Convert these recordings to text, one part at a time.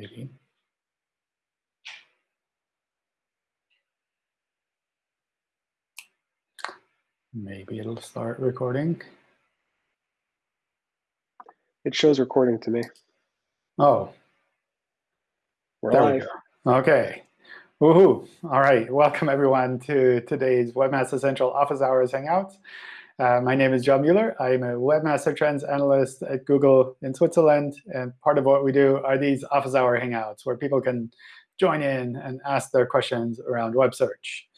maybe. Maybe it'll start recording. It shows recording to me. Oh, We're there we go. OK. Woohoo. All right. Welcome, everyone, to today's Webmaster Central Office Hours Hangouts. Uh, my name is John Mueller. I'm a Webmaster Trends Analyst at Google in Switzerland. And part of what we do are these Office Hour Hangouts, where people can join in and ask their questions around web search.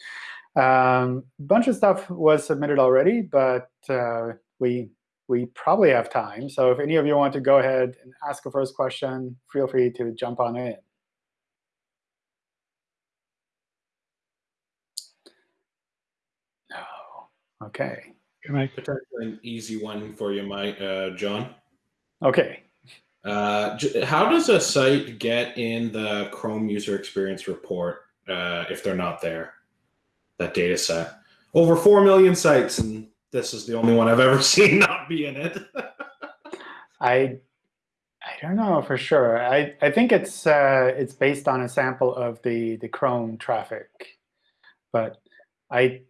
Um, a bunch of stuff was submitted already, but uh, we we probably have time. So if any of you want to go ahead and ask a first question, feel free to jump on in. No. OK. Can I? Potentially an easy one for you, Mike, uh, John. OK. Uh, how does a site get in the Chrome user experience report uh, if they're not there? That data set. Over 4 million sites, and this is the only one I've ever seen not be in it. I I don't know for sure. I, I think it's uh, it's based on a sample of the, the Chrome traffic, but I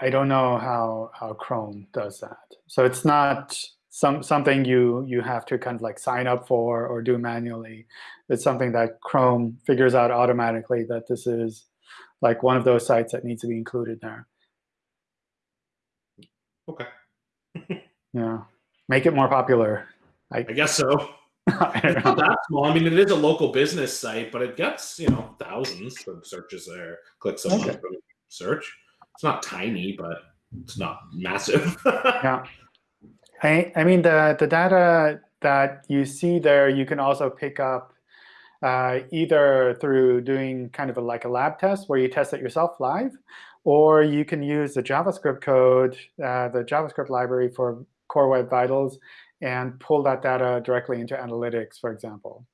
I don't know how how Chrome does that. So it's not some something you you have to kind of like sign up for or do manually. It's something that Chrome figures out automatically that this is like one of those sites that needs to be included there. okay. Yeah, make it more popular. I guess so. I It's not that small. I mean, it is a local business site, but it gets, you know, thousands of searches there, clicks a Okay. search. It's not tiny, but it's not massive. Yeah. I, I mean, the, the data that you see there, you can also pick up uh, either through doing kind of a, like a lab test where you test it yourself live, or you can use the JavaScript code, uh, the JavaScript library for Core Web Vitals, and pull that data directly into analytics, for example.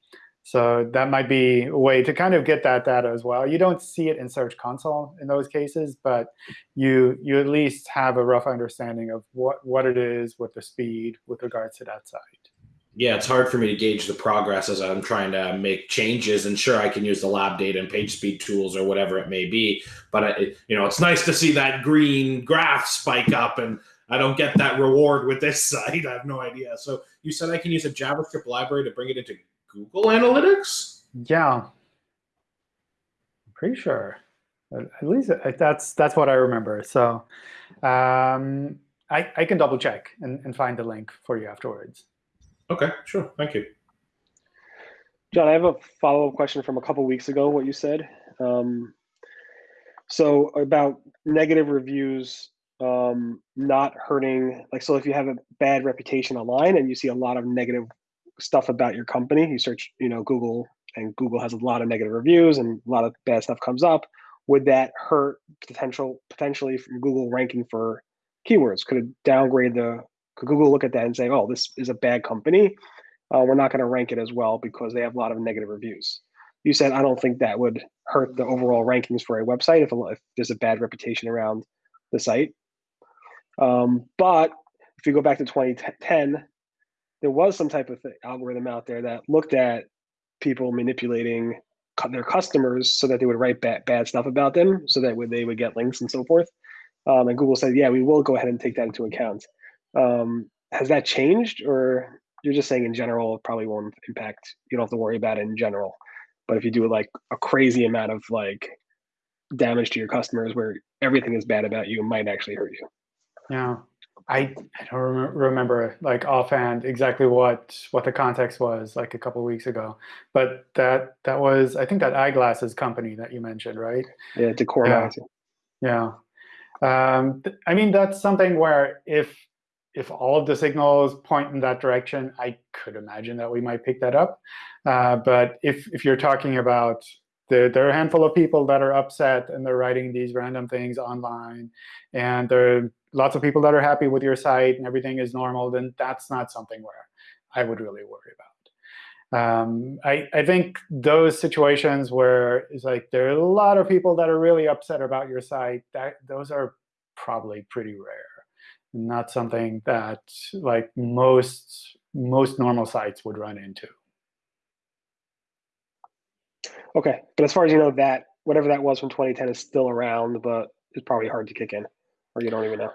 So that might be a way to kind of get that data as well. You don't see it in Search Console in those cases, but you you at least have a rough understanding of what, what it is with the speed with regards to that site. yeah, it's hard for me to gauge the progress as I'm trying to make changes. And sure, I can use the lab data and page speed tools or whatever it may be. But I, you know, it's nice to see that green graph spike up, and I don't get that reward with this site. I have no idea. So you said I can use a JavaScript library to bring it into Google Analytics. Yeah, I'm pretty sure. At at least uh, that's that's what I remember. So um, I, I can double check and, and find the link for you afterwards. Okay, sure. Thank you. John, I have a follow-up question from a couple weeks ago, what you said. Um, so about negative reviews um, not hurting, like, so if you have a bad reputation online and you see a lot of negative stuff about your company, you search, you know, Google, and Google has a lot of negative reviews and a lot of bad stuff comes up, would that hurt potential potentially from Google ranking for keywords? Could it downgrade the, could Google look at that and say, oh, this is a bad company? uh, we're not going to rank it as well because they have a lot of negative reviews. You said I don't think that would hurt the overall rankings for a website if, a- if there's a bad reputation around the site. Um, but if you go back to 2010, there was some type of th- algorithm out there that looked at people manipulating their customers so that they would write bad, bad stuff about them so that would, they would get links and so forth. Um, and Google said, yeah, we will go ahead and take that into account. Um, has that changed or you're just saying in general, probably won't impact. You don't have to worry about it in general. But if you do like a crazy amount of like damage to your customers where everything is bad about you, it might actually hurt you. Yeah, I, I don't rem- remember like offhand exactly what what the context was like a couple of weeks ago, but that that was I think that eyeglasses company that you mentioned, right? Yeah, Decor Yeah. Yeah. Um, I mean, that's something where if if all of the signals point in that direction, I could imagine that we might pick that up. Uh, but if if you're talking about there, there are a handful of people that are upset and they're writing these random things online, and there are lots of people that are happy with your site and everything is normal, then that's not something where I would really worry about. Um, I, I think those situations where it's like there are a lot of people that are really upset about your site, that those are probably pretty rare. Not something that like most most normal sites would run into. Okay, but as far as you know, that whatever that was from 2010 is still around, but it's probably hard to kick in, or you don't even know.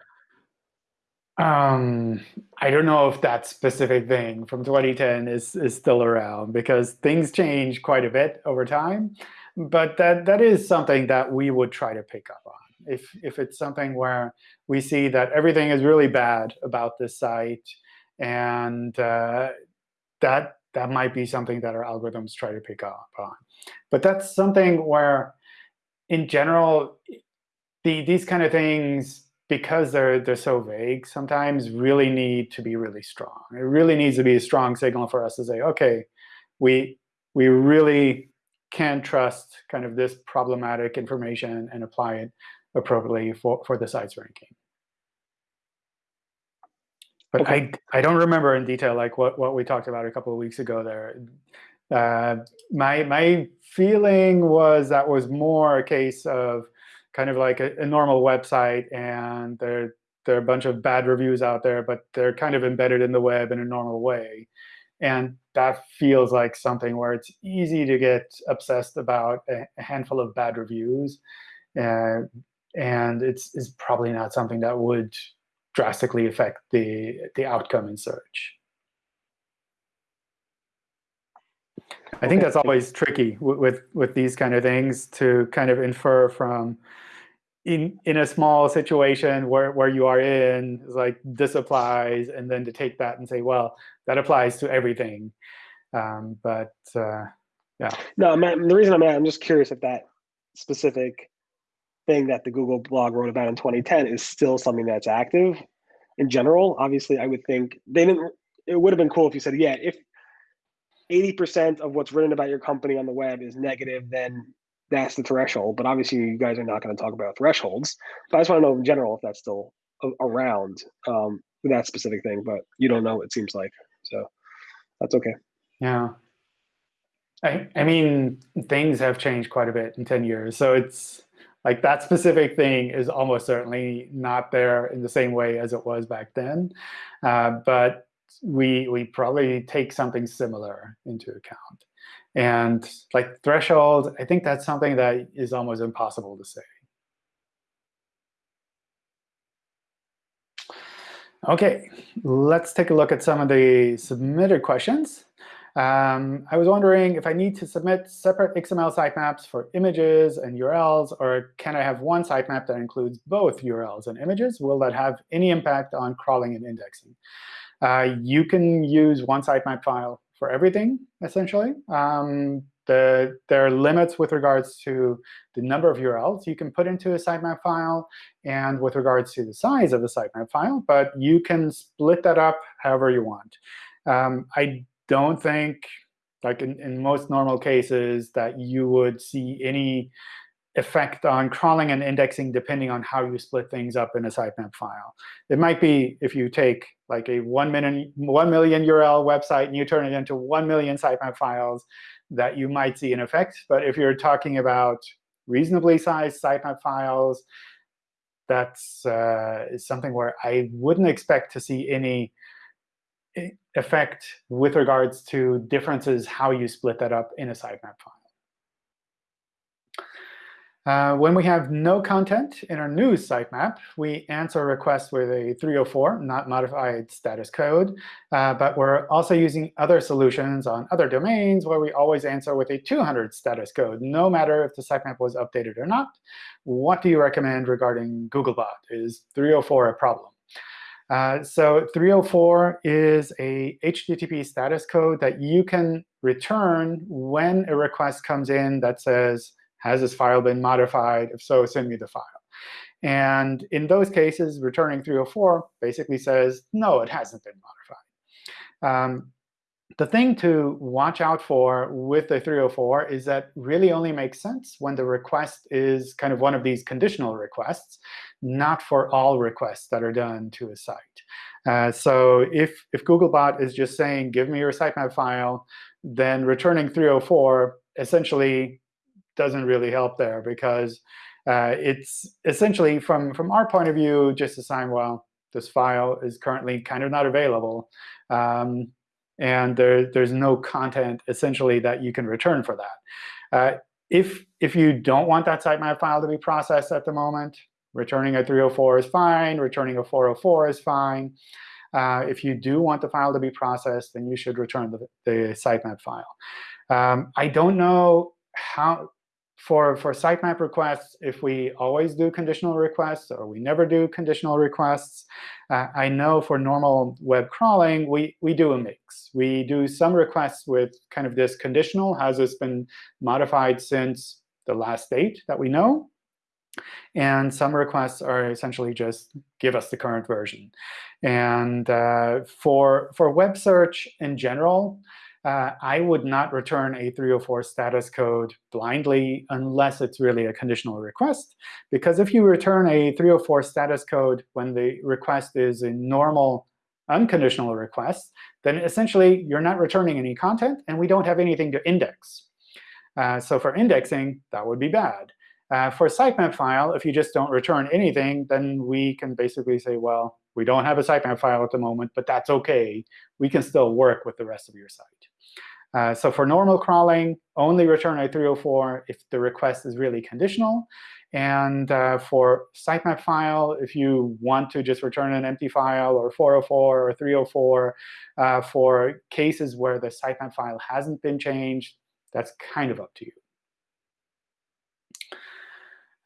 Um, I don't know if that specific thing from 2010 is is still around because things change quite a bit over time. But that that is something that we would try to pick up on. If if it's something where we see that everything is really bad about this site, and uh, that that might be something that our algorithms try to pick up on. But that's something where, in general, the, these kind of things, because they're, they're so vague, sometimes really need to be really strong. It really needs to be a strong signal for us to say, OK, we, we really can trust kind of this problematic information and apply it appropriately for, for the site's ranking. But okay. I, I don't remember in detail like what, what we talked about a couple of weeks ago there. Uh, my, my feeling was that was more a case of kind of like a, a, normal website, and there, there are a bunch of bad reviews out there, but they're kind of embedded in the web in a normal way. And that feels like something where it's easy to get obsessed about a, a handful of bad reviews. Uh, and it's, it's probably not something that would drastically affect the, the outcome in search. I think that's always tricky with, with these kind of things to kind of infer from in in a small situation where, where you are in, like this applies, and then to take that and say, well, that applies to everything. Um, but uh, yeah. No, I'm, the reason I'm at, I'm just curious if that specific thing that the Google blog wrote about in 2010 is still something that's active in general. Obviously, I would think they didn't. It would have been cool if you said, yeah, if 80% of what's written about your company on the web is negative, then that's the threshold. But obviously, you guys are not going to talk about thresholds. But I just want to know in general if that's still around um, that specific thing. But you don't know, it seems like. So that's OK. Yeah. I, I mean, things have changed quite a bit in 10 years. So it's like that specific thing is almost certainly not there in the same way as it was back then. Uh, but we we probably take something similar into account. And like threshold, I think that's something that is almost impossible to say. OK, let's take a look at some of the submitted questions. Um, I was wondering if I need to submit separate XML sitemaps for images and URLs, or can I have one sitemap that includes both URLs and images? Will that have any impact on crawling and indexing? Uh, you can use one sitemap file for everything, essentially. Um, the, there are limits with regards to the number of URLs you can put into a sitemap file and with regards to the size of the sitemap file. But you can split that up however you want. Um, I don't think, like in, in most normal cases, that you would see any effect on crawling and indexing depending on how you split things up in a sitemap file. It might be if you take like a 1 million, 1 million URL website and you turn it into 1 million sitemap files that you might see an effect. But if you're talking about reasonably sized sitemap files, that's uh, something where I wouldn't expect to see any effect with regards to differences how you split that up in a sitemap file. Uh, when we have no content in our new sitemap, we answer requests with a 304, not modified status code. Uh, but we're also using other solutions on other domains where we always answer with a 200 status code, no matter if the sitemap was updated or not. What do you recommend regarding Googlebot? Is 304 a problem? Uh, so 304 is a HTTP status code that you can return when a request comes in that says, has this file been modified? If so, send me the file. And in those cases, returning 304 basically says, no, it hasn't been modified. Um, the thing to watch out for with the 304 is that really only makes sense when the request is kind of one of these conditional requests, not for all requests that are done to a site. Uh, so if, if Googlebot is just saying, give me your sitemap file, then returning 304 essentially doesn't really help there because uh, it's essentially, from, from our point of view, just a sign, well, this file is currently kind of not available. Um, and there, there's no content, essentially, that you can return for that. Uh, if, if you don't want that sitemap file to be processed at the moment, returning a 304 is fine. Returning a 404 is fine. Uh, if you do want the file to be processed, then you should return the, the sitemap file. Um, I don't know how for, for sitemap requests, if we always do conditional requests or we never do conditional requests, uh, I know for normal web crawling, we, we do a mix. We do some requests with kind of this conditional. Has this been modified since the last date that we know? And some requests are essentially just give us the current version. And uh, for, for web search in general, uh, I would not return a 304 status code blindly unless it's really a conditional request. Because if you return a 304 status code when the request is a normal unconditional request, then essentially you're not returning any content, and we don't have anything to index. Uh, so for indexing, that would be bad. Uh, for a sitemap file, if you just don't return anything, then we can basically say, well, we don't have a sitemap file at the moment, but that's OK. We can still work with the rest of your site. Uh, so for normal crawling, only return a 304 if the request is really conditional. And uh, for sitemap file, if you want to just return an empty file or 404 or 304 uh, for cases where the sitemap file hasn't been changed, that's kind of up to you.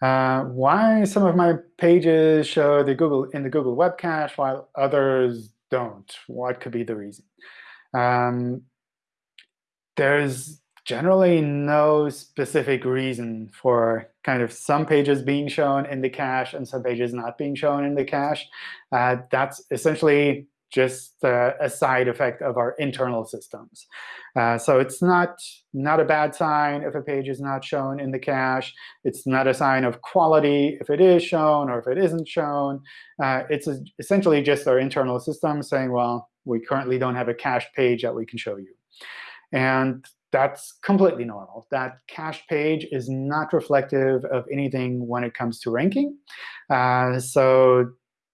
Uh, why some of my pages show the Google in the Google Web Cache while others don't? What could be the reason? Um, there's generally no specific reason for kind of some pages being shown in the cache and some pages not being shown in the cache. Uh, that's essentially just uh, a side effect of our internal systems. Uh, so it's not, not a bad sign if a page is not shown in the cache. It's not a sign of quality if it is shown or if it isn't shown. Uh, it's a, essentially just our internal system saying, well, we currently don't have a cache page that we can show you. And that's completely normal. That cache page is not reflective of anything when it comes to ranking. Uh, so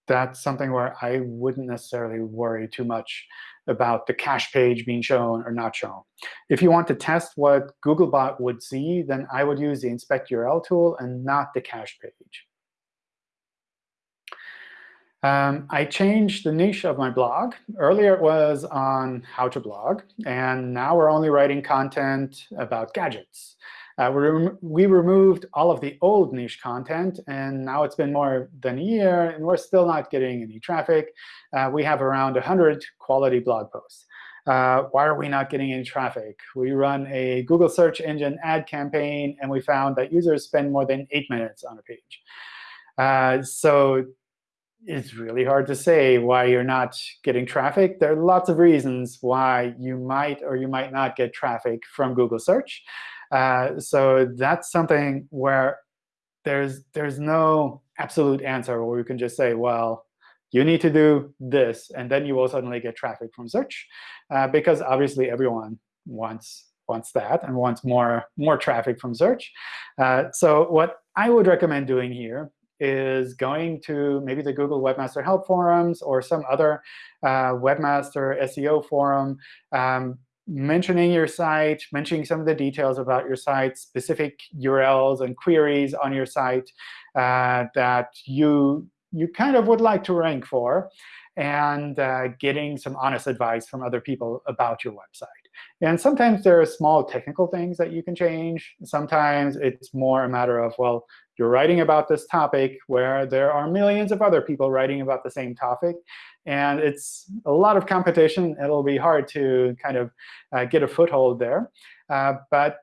that's something where I wouldn't necessarily worry too much about the cache page being shown or not shown. If you want to test what Googlebot would see, then I would use the inspect URL tool and not the cache page. Um, I changed the niche of my blog. Earlier it was on how to blog, and now we're only writing content about gadgets. Uh, we, rem we removed all of the old niche content, and now it's been more than a year, and we're still not getting any traffic. Uh, we have around 100 quality blog posts. Uh, why are we not getting any traffic? We run a Google search engine ad campaign, and we found that users spend more than eight minutes on a page. Uh, so it's really hard to say why you're not getting traffic. There are lots of reasons why you might or you might not get traffic from Google search. Uh, so that's something where there's there's no absolute answer where you can just say, well, you need to do this, and then you will suddenly get traffic from search, uh, because obviously everyone wants wants that and wants more more traffic from search. Uh, so what I would recommend doing here is going to maybe the Google Webmaster Help forums or some other uh, webmaster SEO forum, um, mentioning your site, mentioning some of the details about your site, specific URLs and queries on your site uh, that you, you kind of would like to rank for, and uh, getting some honest advice from other people about your website. And sometimes there are small technical things that you can change. Sometimes it's more a matter of, well, you're writing about this topic where there are millions of other people writing about the same topic. And it's a lot of competition. It'll be hard to kind of uh, get a foothold there. Uh, but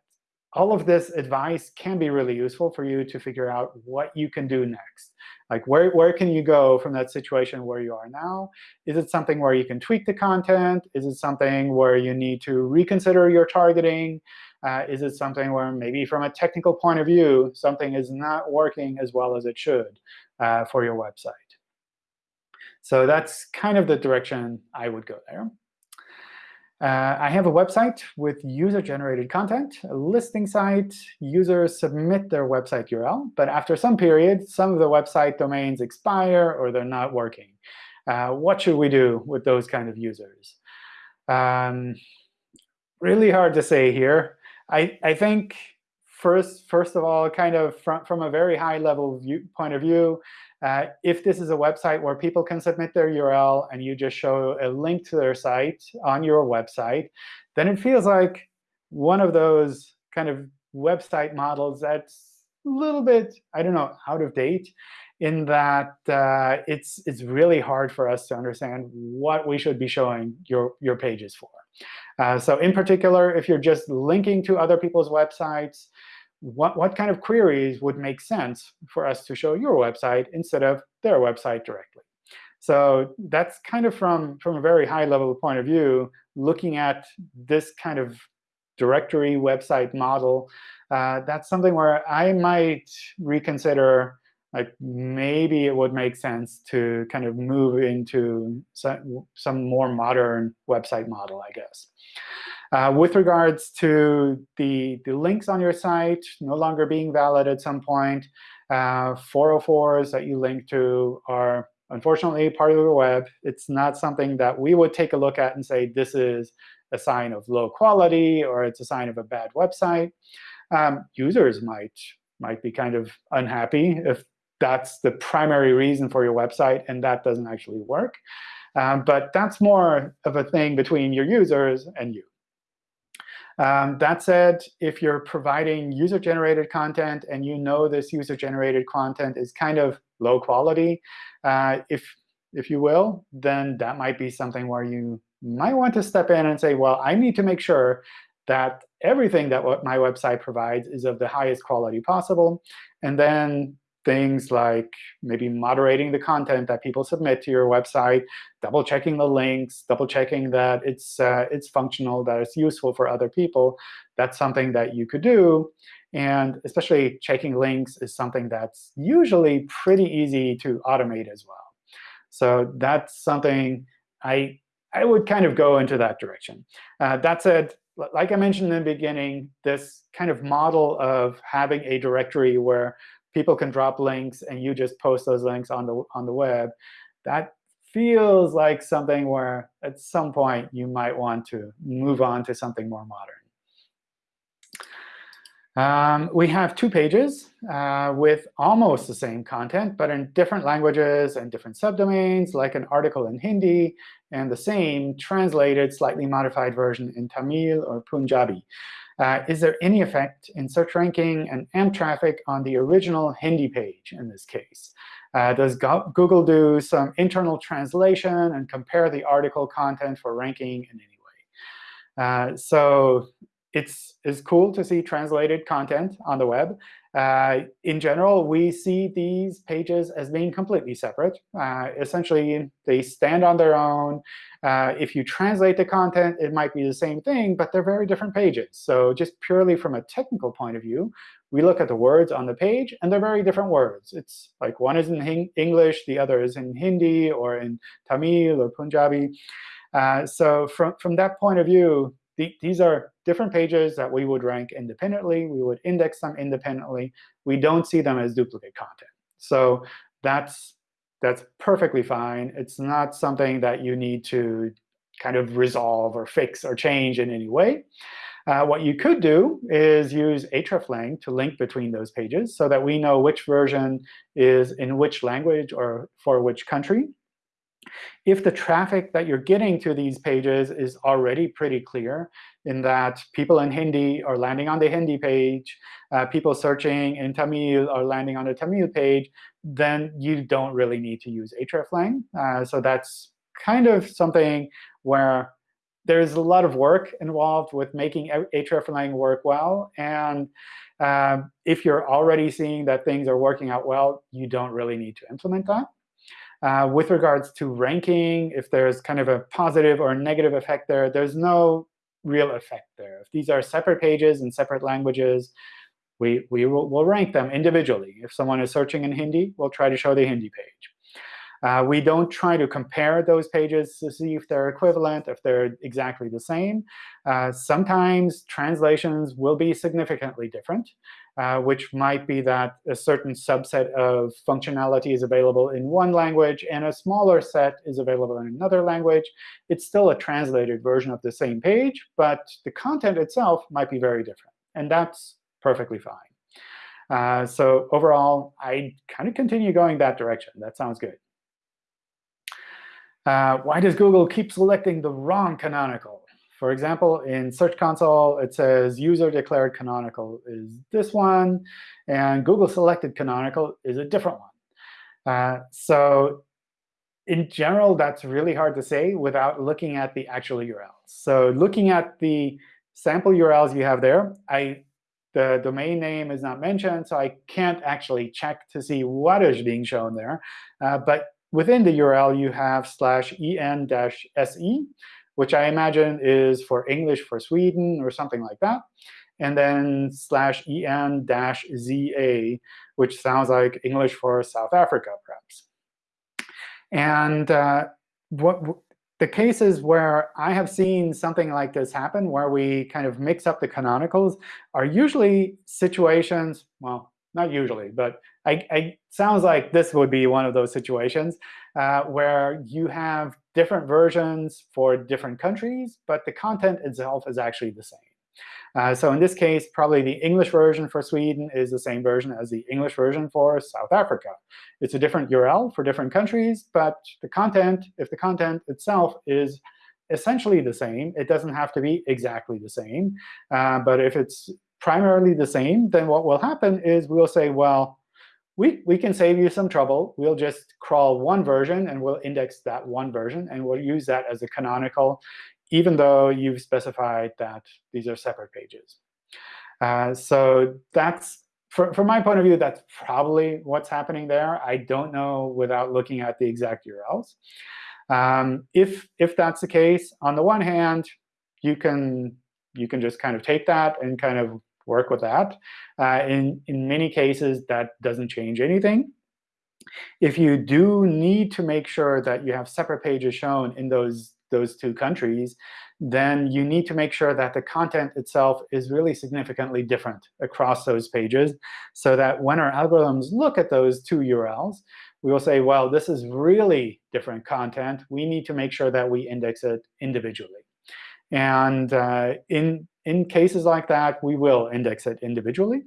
all of this advice can be really useful for you to figure out what you can do next. Like, where, where can you go from that situation where you are now? Is it something where you can tweak the content? Is it something where you need to reconsider your targeting? Uh, is it something where maybe from a technical point of view, something is not working as well as it should uh, for your website? So that's kind of the direction I would go there. Uh, I have a website with user-generated content, a listing site. Users submit their website URL. But after some period, some of the website domains expire or they're not working. Uh, what should we do with those kind of users? Um, really hard to say here. I, I think first, first of all, kind of from, from a very high level point of view, uh, if this is a website where people can submit their URL and you just show a link to their site on your website, then it feels like one of those kind of website models that's a little bit, I don't know, out of date in that uh, it's, it's really hard for us to understand what we should be showing your, your pages for. Uh, so in particular, if you're just linking to other people's websites, what, what kind of queries would make sense for us to show your website instead of their website directly? So that's kind of from, from a very high level point of view, looking at this kind of directory website model. Uh, that's something where I might reconsider like maybe it would make sense to kind of move into some, some more modern website model, I guess. Uh, with regards to the, the links on your site no longer being valid at some point, uh, 404s that you link to are unfortunately part of the web. It's not something that we would take a look at and say this is a sign of low quality or it's a sign of a bad website. Um, users might might be kind of unhappy if that's the primary reason for your website, and that doesn't actually work. Um, but that's more of a thing between your users and you. Um, that said, if you're providing user-generated content and you know this user-generated content is kind of low quality, uh, if, if you will, then that might be something where you might want to step in and say, well, I need to make sure that everything that my website provides is of the highest quality possible. And then things like maybe moderating the content that people submit to your website, double checking the links, double checking that it's, uh, it's functional, that it's useful for other people. That's something that you could do. And especially checking links is something that's usually pretty easy to automate as well. So that's something I, I would kind of go into that direction. Uh, that said, like I mentioned in the beginning, this kind of model of having a directory where people can drop links and you just post those links on the on the web, that feels like something where at some point you might want to move on to something more modern. Um, we have two pages uh, with almost the same content, but in different languages and different subdomains, like an article in Hindi and the same translated, slightly modified version in Tamil or Punjabi. Uh, is there any effect in search ranking and AMP traffic on the original Hindi page in this case? Uh, does Go Google do some internal translation and compare the article content for ranking in any way? Uh, so it's, it's cool to see translated content on the web. Uh, in general, we see these pages as being completely separate. Uh, essentially, they stand on their own. Uh, if you translate the content, it might be the same thing, but they're very different pages. So just purely from a technical point of view, we look at the words on the page, and they're very different words. It's like one is in English, the other is in Hindi or in Tamil or Punjabi. Uh, so from, from that point of view, the, these are different pages that we would rank independently. We would index them independently. We don't see them as duplicate content. So that's, that's perfectly fine. It's not something that you need to kind of resolve or fix or change in any way. Uh, what you could do is use hreflang to link between those pages so that we know which version is in which language or for which country. If the traffic that you're getting to these pages is already pretty clear, in that people in Hindi are landing on the Hindi page, uh, people searching in Tamil are landing on the Tamil page, then you don't really need to use hreflang. Uh, so that's kind of something where there's a lot of work involved with making hreflang work well. And um, if you're already seeing that things are working out well, you don't really need to implement that. Uh, with regards to ranking, if there's kind of a positive or negative effect there, there's no real effect there. If these are separate pages in separate languages, we, we will we'll rank them individually. If someone is searching in Hindi, we'll try to show the Hindi page. Uh, we don't try to compare those pages to see if they're equivalent, if they're exactly the same. Uh, sometimes translations will be significantly different, uh, which might be that a certain subset of functionality is available in one language and a smaller set is available in another language. It's still a translated version of the same page, but the content itself might be very different. And that's perfectly fine. Uh, so overall, I kind of continue going that direction. That sounds good. Uh, why does Google keep selecting the wrong canonical? For example, in Search Console, it says user declared canonical is this one, and Google selected canonical is a different one. Uh, so in general, that's really hard to say without looking at the actual URLs. So looking at the sample URLs you have there, I, the domain name is not mentioned, so I can't actually check to see what is being shown there. Uh, but within the URL, you have slash en-se, which I imagine is for English for Sweden or something like that. And then slash en dash za, which sounds like English for South Africa, perhaps. And uh, what the cases where I have seen something like this happen, where we kind of mix up the canonicals, are usually situations, well, not usually, but I, I sounds like this would be one of those situations uh, where you have different versions for different countries, but the content itself is actually the same. Uh, so in this case, probably the English version for Sweden is the same version as the English version for South Africa. It's a different URL for different countries, but the content, if the content itself is essentially the same, it doesn't have to be exactly the same. Uh, but if it's primarily the same, then what will happen is we'll say, well, we, we can save you some trouble. We'll just crawl one version, and we'll index that one version. And we'll use that as a canonical even though you've specified that these are separate pages. Uh, so that's, from my point of view, that's probably what's happening there. I don't know without looking at the exact URLs. Um, if, if that's the case, on the one hand, you can, you can just kind of take that and kind of work with that. Uh, in, in many cases, that doesn't change anything. If you do need to make sure that you have separate pages shown in those those two countries, then you need to make sure that the content itself is really significantly different across those pages so that when our algorithms look at those two URLs, we will say, well, this is really different content. We need to make sure that we index it individually. And uh, in, in cases like that, we will index it individually.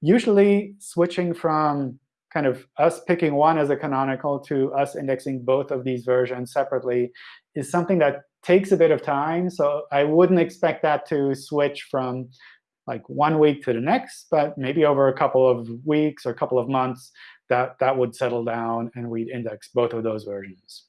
Usually, switching from kind of us picking one as a canonical to us indexing both of these versions separately is something that takes a bit of time. So I wouldn't expect that to switch from like one week to the next, but maybe over a couple of weeks or a couple of months, that, that would settle down, and we'd index both of those versions.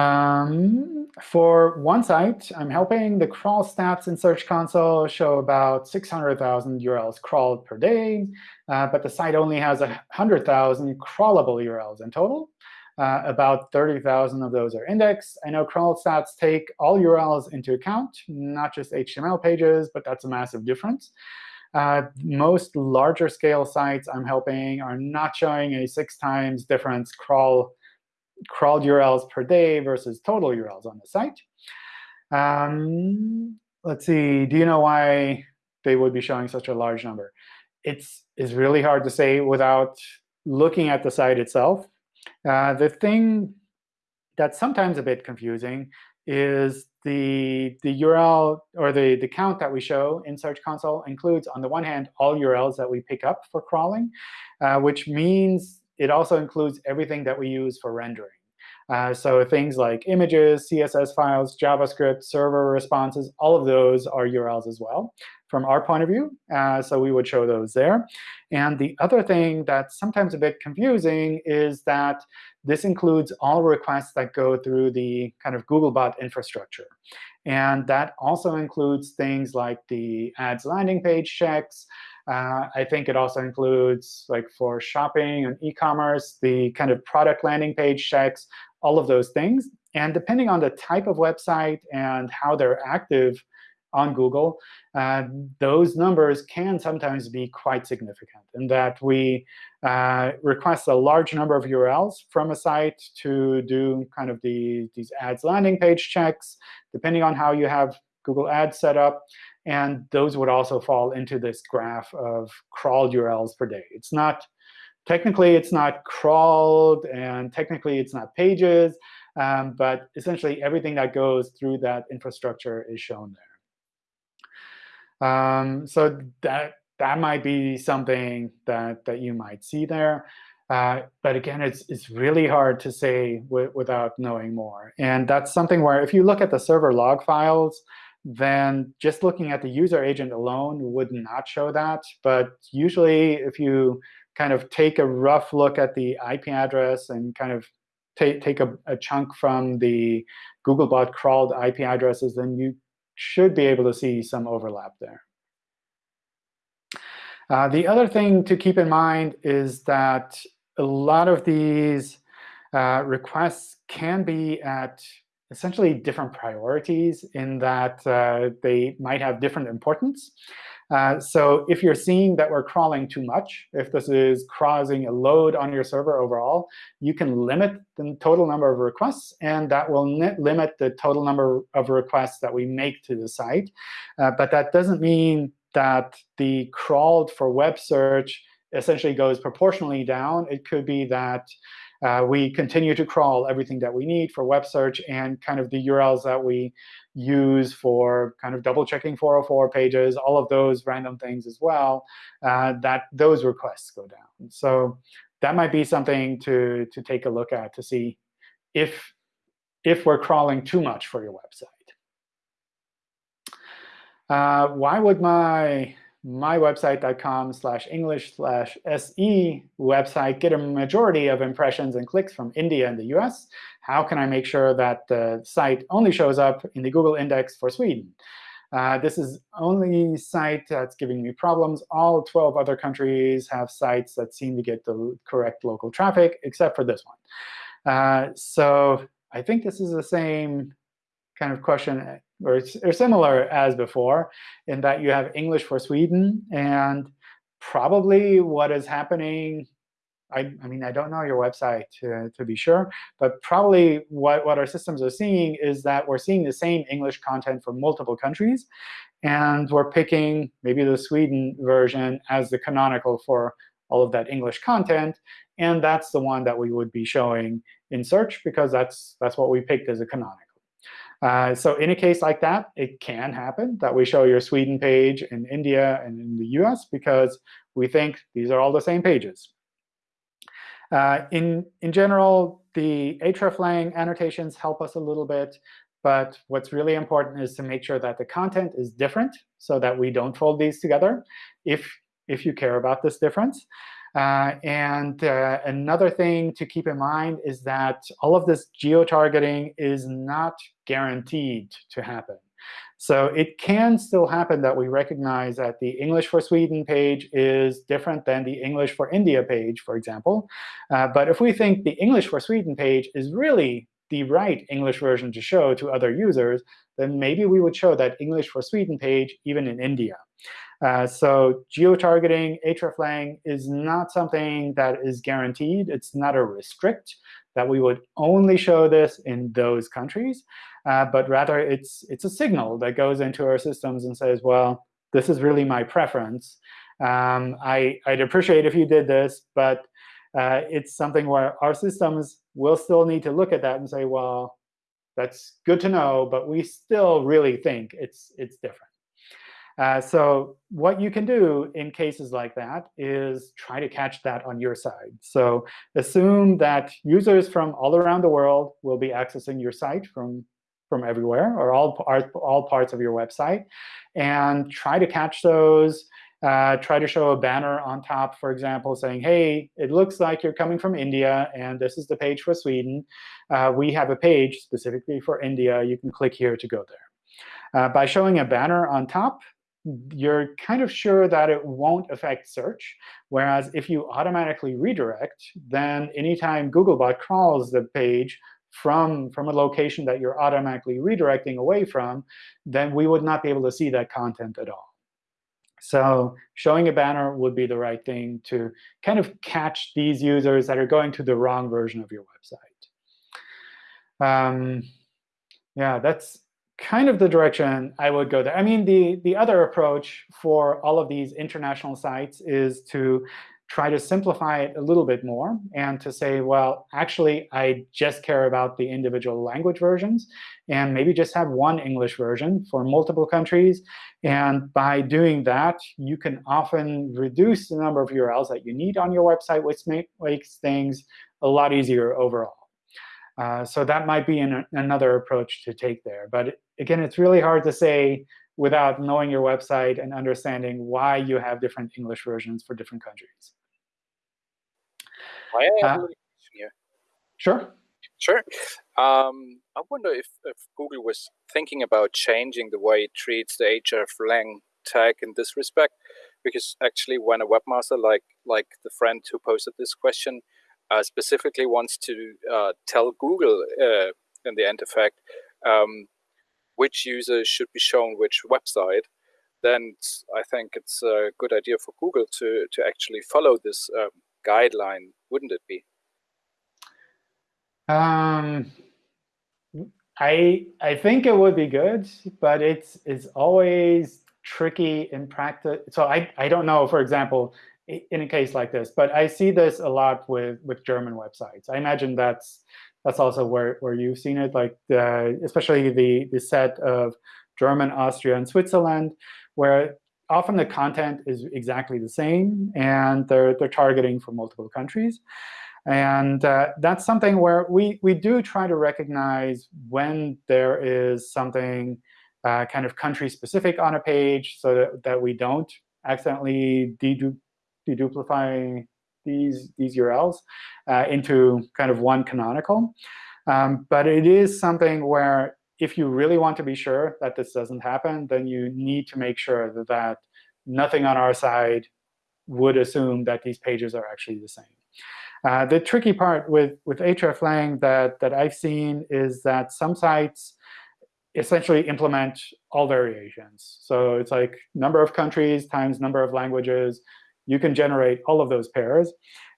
Um, for one site, I'm helping the crawl stats in Search Console show about 600,000 URLs crawled per day, uh, but the site only has 100,000 crawlable URLs in total. Uh, about 30,000 of those are indexed. I know crawl stats take all URLs into account, not just HTML pages, but that's a massive difference. Uh, most larger scale sites I'm helping are not showing a six times difference crawl crawled URLs per day versus total URLs on the site. Um, let's see. Do you know why they would be showing such a large number? It's, it's really hard to say without looking at the site itself. Uh, the thing that's sometimes a bit confusing is the, the URL or the, the count that we show in Search Console includes, on the one hand, all URLs that we pick up for crawling, uh, which means it also includes everything that we use for rendering. Uh, so things like images, CSS files, JavaScript, server responses, all of those are URLs as well from our point of view. Uh, so we would show those there. And the other thing that's sometimes a bit confusing is that this includes all requests that go through the kind of Googlebot infrastructure. And that also includes things like the ads landing page checks, uh, I think it also includes, like for shopping and e-commerce, the kind of product landing page checks, all of those things. And depending on the type of website and how they're active on Google, uh, those numbers can sometimes be quite significant in that we uh, request a large number of URLs from a site to do kind of the, these ads landing page checks, depending on how you have Google Ads set up. And those would also fall into this graph of crawled URLs per day. It's not technically it's not crawled, and technically it's not pages, um, but essentially everything that goes through that infrastructure is shown Um, so that that might be something that that you might see there. Uh, but again, it's it's really hard to say without knowing more. And that's something where if you look at the server log files, then just looking at the user agent alone would not show that. But usually, if you kind of take a rough look at the IP address and kind of take, take a, a chunk from the Googlebot crawled IP addresses, then you should be able to see some overlap there. Uh, the other thing to keep in mind is that a lot of these uh, requests can be at essentially different priorities in that uh, they might have different importance. Uh, so if you're seeing that we're crawling too much, if this is causing a load on your server overall, you can limit the total number of requests, and that will limit the total number of requests that we make to the site. Uh, but that doesn't mean that the crawled for web search essentially goes proportionally down. It could be that uh, we continue to crawl everything that we need for web search and kind of the URLs that we use for kind of double checking 404 pages, all of those random things as well, uh, that those requests go down. So that might be something to, to take a look at to see if, if we're crawling too much for your website. Uh, why would my mywebsite.com slash English slash SE website get a majority of impressions and clicks from India and the US? How can I make sure that the site only shows up in the Google index for Sweden? Uh, this is only site that's giving me problems. All 12 other countries have sites that seem to get the correct local traffic, except for this one. Uh, so I think this is the same kind of question or, or similar as before, in that you have English for Sweden. And probably what is happening I, I, mean, I don't know your website to, to be sure, but probably what, what our systems are seeing is that we're seeing the same English content for multiple countries. And we're picking maybe the Sweden version as the canonical for all of that English content. And that's the one that we would be showing in search, because that's, that's what we picked as a canonical. Uh, so in a case like that, it can happen that we show your Sweden page in India and in the US because we think these are all the same pages. Uh, in, in general, the hreflang annotations help us a little bit. But what's really important is to make sure that the content is different so that we don't fold these together if, if you care about this difference. Uh, and uh, another thing to keep in mind is that all of this geo-targeting is not guaranteed to happen. So it can still happen that we recognize that the English for Sweden page is different than the English for India page, for example. Uh, but if we think the English for Sweden page is really the right English version to show to other users, then maybe we would show that English for Sweden page even in India. Uh, so geo-targeting, hreflang is not something that is guaranteed. It's not a restrict that we would only show this in those countries. Uh, but rather, it's, it's a signal that goes into our systems and says, well, this is really my preference. Um, I, I'd appreciate if you did this, but uh, it's something where our systems will still need to look at that and say, well, that's good to know, but we still really think it's, it's different. Uh, so what you can do in cases like that is try to catch that on your side. So assume that users from all around the world will be accessing your site from, from everywhere, or all, all parts of your website, and try to catch those. Uh, try to show a banner on top, for example, saying, hey, it looks like you're coming from India, and this is the page for Sweden. Uh, we have a page specifically for India. You can click here to go there. Uh, by showing a banner on top, you're kind of sure that it won't affect search. Whereas if you automatically redirect, then anytime Googlebot crawls the page from, from a location that you're automatically redirecting away from, then we would not be able to see that content at all. So showing a banner would be the right thing to kind of catch these users that are going to the wrong version of your website. Um, yeah, that's kind of the direction I would go there. I mean, the, the other approach for all of these international sites is to try to simplify it a little bit more and to say, well, actually, I just care about the individual language versions, and maybe just have one English version for multiple countries. And by doing that, you can often reduce the number of URLs that you need on your website, which makes things a lot easier overall. Uh, so that might be an, another approach to take there. But again, it's really hard to say without knowing your website and understanding why you have different English versions for different countries. I have uh, here. Sure. Sure. Um, I wonder if, if Google was thinking about changing the way it treats the hreflang tag in this respect, because actually, when a webmaster like like the friend who posted this question uh, specifically wants to uh, tell Google uh, in the end effect um, which users should be shown which website, then I think it's a good idea for Google to to actually follow this um, guideline, wouldn't it be? Um, I I think it would be good, but it's it's always tricky in practice. So I I don't know, for example, in a case like this, but I see this a lot with with German websites. I imagine that's that's also where where you've seen it, like the, especially the the set of German, Austria, and Switzerland, where often the content is exactly the same, and they're, they're targeting for multiple countries. And uh, that's something where we, we do try to recognize when there is something uh, kind of country-specific on a page so that, that we don't accidentally deduplicate these, these URLs uh, into kind of one canonical. Um, but it is something where if you really want to be sure that this doesn't happen, then you need to make sure that, that nothing on our side would assume that these pages are actually the same. Uh, the tricky part with, with hreflang that, that I've seen is that some sites essentially implement all variations. So it's like number of countries times number of languages. You can generate all of those pairs.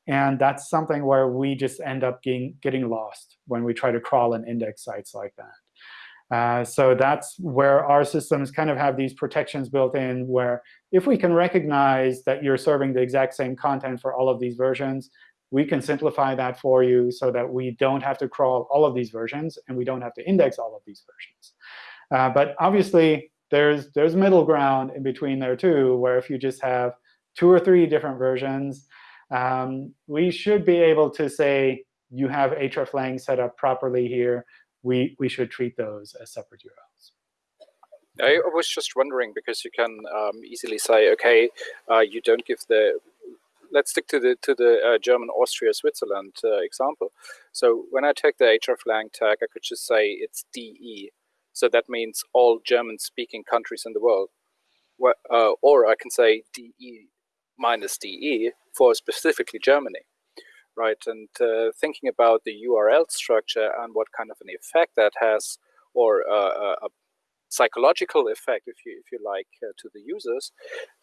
And that's something where we just end up getting, getting lost when we try to crawl and index sites like that. Uh, so that's where our systems kind of have these protections built in, where if we can recognize that you're serving the exact same content for all of these versions, we can simplify that for you so that we don't have to crawl all of these versions, and we don't have to index all of these versions. Uh, but obviously, there's, there's middle ground in between there, too, where if you just have two or three different versions, um, we should be able to say, you have hreflang set up properly here we, we should treat those as separate URLs. I was just wondering because you can um, easily say, OK, uh, you don't give the let's stick to the to the uh, German Austria Switzerland uh, example. So when I take the hreflang tag, I could just say it's DE. So that means all German speaking countries in the world. Uh, or I can say DE minus DE for specifically Germany right? And uh, thinking about the URL structure and what kind of an effect that has, or uh, a psychological effect, if you if you like, uh, to the users,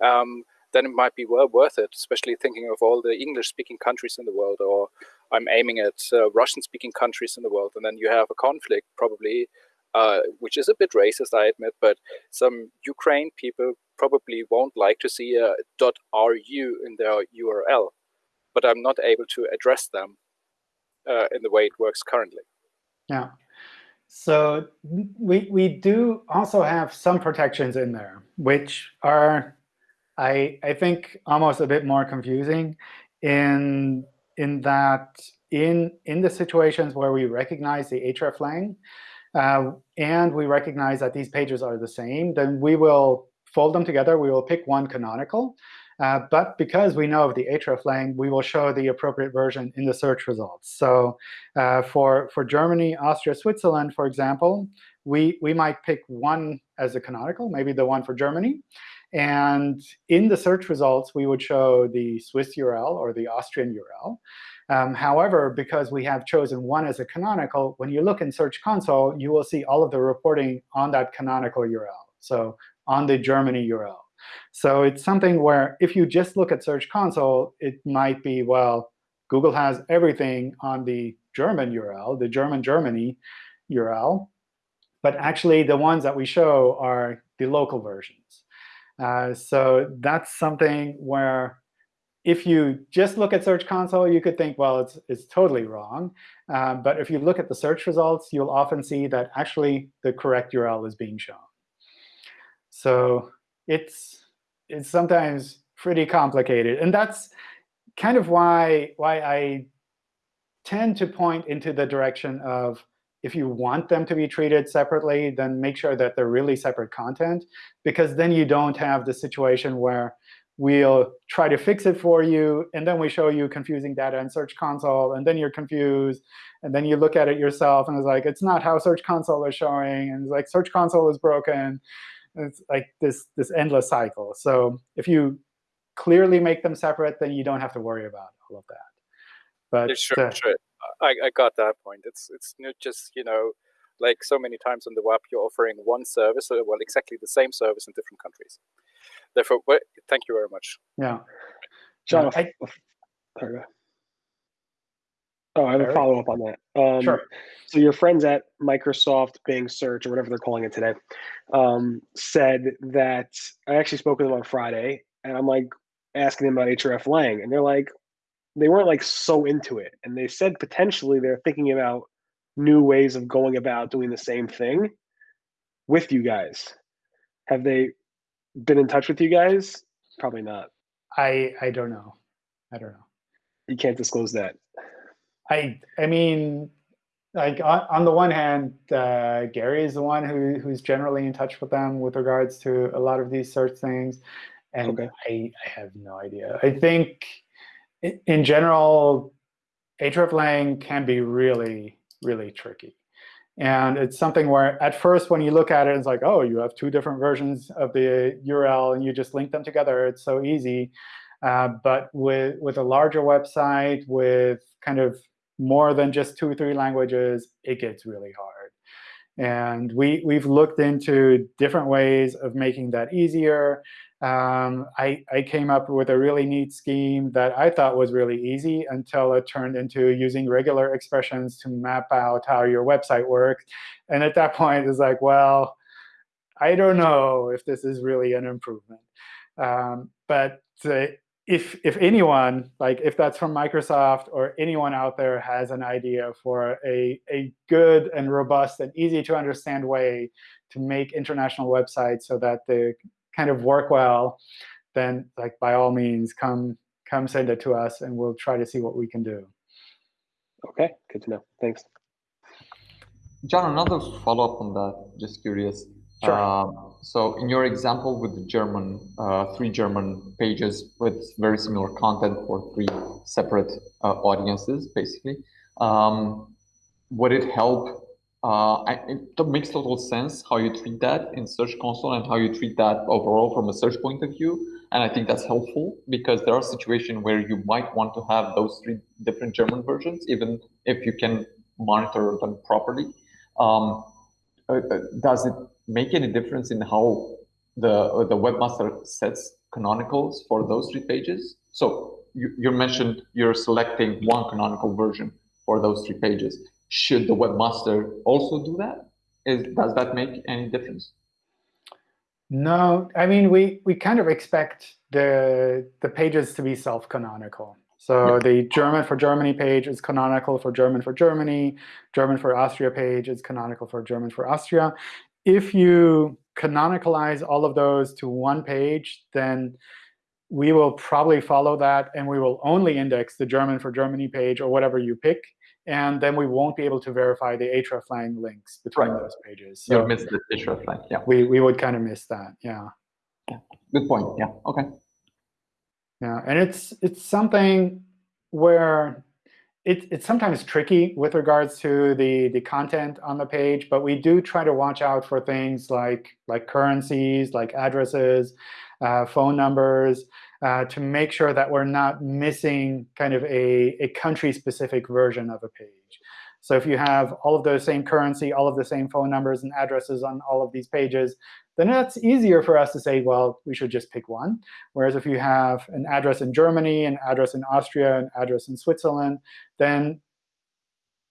um, then it might be well worth it. Especially thinking of all the English-speaking countries in the world, or I'm aiming at uh, Russian-speaking countries in the world, and then you have a conflict probably. Uh, which is a bit racist, I admit, but some Ukraine people probably won't like to see a .ru in their URL but I'm not able to address them uh, in the way it works currently. Yeah. So we, we do also have some protections in there, which are, I, I think, almost a bit more confusing in, in that in, in the situations where we recognize the hreflang, uh, and we recognize that these pages are the same, then we will fold them together. We will pick one canonical. Uh, but because we know of the hreflang, we will show the appropriate version in the search results. So uh, for, for Germany, Austria, Switzerland, for example, we, we might pick one as a canonical, maybe the one for Germany. And in the search results, we would show the Swiss URL or the Austrian URL. Um, however, because we have chosen one as a canonical, when you look in Search Console, you will see all of the reporting on that canonical URL, so on the Germany URL. So it's something where if you just look at Search Console, it might be, well, Google has everything on the German URL, the German Germany URL. But actually, the ones that we show are the local versions. Uh, so that's something where if you just look at Search Console, you could think, well, it's, it's totally wrong. Uh, but if you look at the search results, you'll often see that actually the correct URL is being shown. So it's, it's sometimes pretty complicated. And that's kind of why, why I tend to point into the direction of if you want them to be treated separately, then make sure that they're really separate content, because then you don't have the situation where we'll try to fix it for you, and then we show you confusing data in Search Console, and then you're confused, and then you look at it yourself, and it's like, it's not how Search Console is showing, and it's like, Search Console is broken. It's like this, this endless cycle. So if you clearly make them separate, then you don't have to worry about all of that. But yeah, sure, uh, sure. I, I got that point. It's it's not just you know like so many times on the web you're offering one service, or, well, exactly the same service in different countries. Therefore, well, thank you very much. Yeah, John. I, sorry. Oh, I have a follow up on that. Um, sure. So your friends at Microsoft Bing Search or whatever they're calling it today um, said that I actually spoke with them on Friday, and I'm like asking them about hreflang, and they're like, they weren't like so into it, and they said potentially they're thinking about new ways of going about doing the same thing with you guys. Have they been in touch with you guys? Probably not. I I don't know. I don't know. You can't disclose that. I I mean, like on, on the one hand, uh, Gary is the one who who's generally in touch with them with regards to a lot of these search things, and okay. I I have no idea. I think in general, hreflang can be really really tricky. And it's something where at first when you look at it, it's like, oh, you have two different versions of the URL, and you just link them together. It's so easy. Uh, but with, with a larger website, with kind of more than just two or three languages, it gets really hard. And we, we've looked into different ways of making that easier um, I, I came up with a really neat scheme that I thought was really easy until it turned into using regular expressions to map out how your website works. And at that point, it's like, well, I don't know if this is really an improvement. Um, but if, if anyone, like if that's from Microsoft or anyone out there has an idea for a, a good and robust and easy to understand way to make international websites so that they kind of work well, then like by all means, come come send it to us, and we'll try to see what we can do. Okay, good to know. Thanks. John, another follow-up on that, just curious. Sure. Uh, so in your example with the German, uh, three German pages with very similar content for three separate uh, audiences, basically, um, would it help uh, it makes total sense how you treat that in Search Console and how you treat that overall from a search point of view. And I think that's helpful because there are situations where you might want to have those three different German versions, even if you can monitor them properly. Um, does it make any difference in how the uh, the webmaster sets canonicals for those three pages? So you, you mentioned you're selecting one canonical version for those three pages should the webmaster also do that? Is, does that make any difference? No, I mean, we, we kind of expect the, the pages to be self-canonical. So yeah. the German for Germany page is canonical for German for Germany. German for Austria page is canonical for German for Austria. If you canonicalize all of those to one page, then we will probably follow that, and we will only index the German for Germany page or whatever you pick and then we won't be able to verify the hreflang links between right. those pages. So You'll miss the hreflang, yeah. We, we would kind of miss that, yeah. yeah. Good point, yeah, OK. Yeah, and it's it's something where it, it's sometimes tricky with regards to the, the content on the page, but we do try to watch out for things like, like currencies, like addresses, uh, phone numbers, uh, to make sure that we're not missing kind of a, a country-specific version of a page. So if you have all of those same currency, all of the same phone numbers and addresses on all of these pages, then that's easier for us to say, well, we should just pick one. Whereas if you have an address in Germany, an address in Austria, an address in Switzerland, then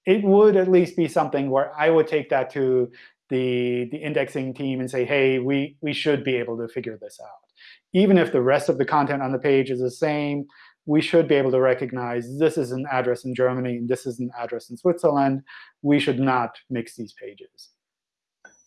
it would at least be something where I would take that to the, the indexing team and say, hey, we, we should be able to figure this out even if the rest of the content on the page is the same, we should be able to recognize this is an address in Germany and this is an address in Switzerland. We should not mix these pages.